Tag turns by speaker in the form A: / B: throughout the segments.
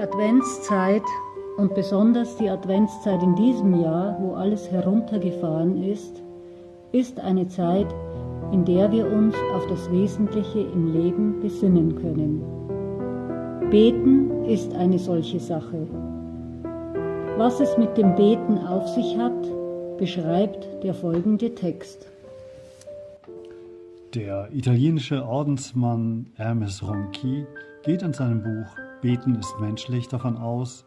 A: Adventszeit und besonders die Adventszeit in diesem Jahr, wo alles heruntergefahren ist, ist eine Zeit, in der wir uns auf das Wesentliche im Leben besinnen können. Beten ist eine solche Sache. Was es mit dem Beten auf sich hat, beschreibt der folgende Text.
B: Der italienische Ordensmann Hermes Ronchi geht in seinem Buch Beten ist menschlich davon aus,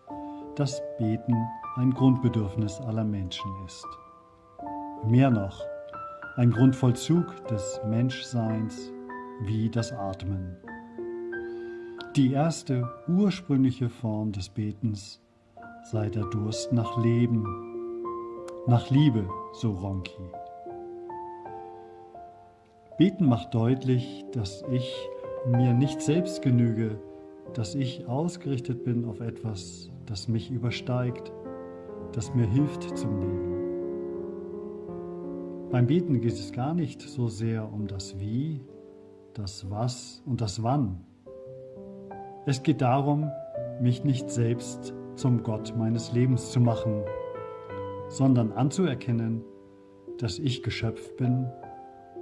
B: dass Beten ein Grundbedürfnis aller Menschen ist. Mehr noch, ein Grundvollzug des Menschseins wie das Atmen. Die erste ursprüngliche Form des Betens sei der Durst nach Leben, nach Liebe, so Ronki. Beten macht deutlich, dass ich mir nicht selbst genüge, dass ich ausgerichtet bin auf etwas, das mich übersteigt, das mir hilft zum Leben. Beim Beten geht es gar nicht so sehr um das Wie, das Was und das Wann. Es geht darum, mich nicht selbst zum Gott meines Lebens zu machen, sondern anzuerkennen, dass ich Geschöpf bin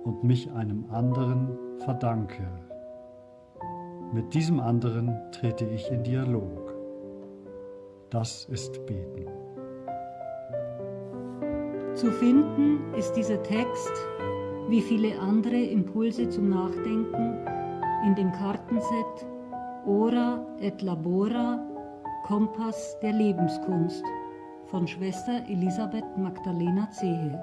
B: und mich einem anderen verdanke. Mit diesem anderen trete ich in Dialog. Das ist Beten.
A: Zu finden ist dieser Text, wie viele andere Impulse zum Nachdenken, in dem Kartenset Ora et Labora, Kompass der Lebenskunst von Schwester Elisabeth Magdalena Zehe.